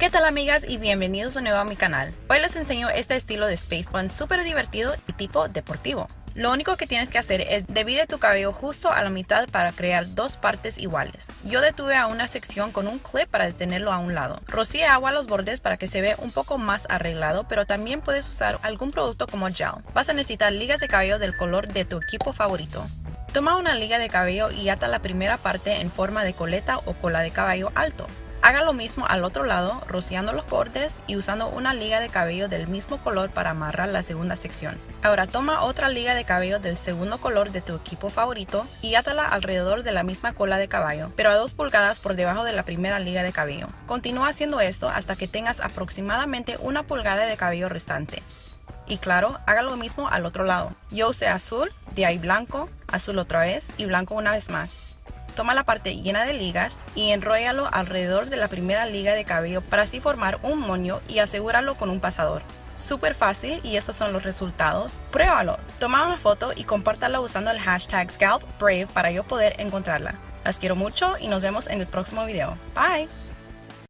¿Qué tal amigas y bienvenidos de nuevo a mi canal? Hoy les enseño este estilo de Space Bun súper divertido y tipo deportivo. Lo único que tienes que hacer es divide tu cabello justo a la mitad para crear dos partes iguales. Yo detuve a una sección con un clip para detenerlo a un lado. Rocíe agua a los bordes para que se vea un poco más arreglado, pero también puedes usar algún producto como gel. Vas a necesitar ligas de cabello del color de tu equipo favorito. Toma una liga de cabello y ata la primera parte en forma de coleta o cola de caballo alto. Haga lo mismo al otro lado, rociando los bordes y usando una liga de cabello del mismo color para amarrar la segunda sección. Ahora toma otra liga de cabello del segundo color de tu equipo favorito y átala alrededor de la misma cola de caballo, pero a 2 pulgadas por debajo de la primera liga de cabello. Continúa haciendo esto hasta que tengas aproximadamente una pulgada de cabello restante. Y claro, haga lo mismo al otro lado. Yo usé azul, de ahí blanco, azul otra vez y blanco una vez más. Toma la parte llena de ligas y enróllalo alrededor de la primera liga de cabello para así formar un moño y asegúralo con un pasador. Súper fácil y estos son los resultados. Pruébalo, toma una foto y compártala usando el hashtag ScalpBrave para yo poder encontrarla. Las quiero mucho y nos vemos en el próximo video. Bye!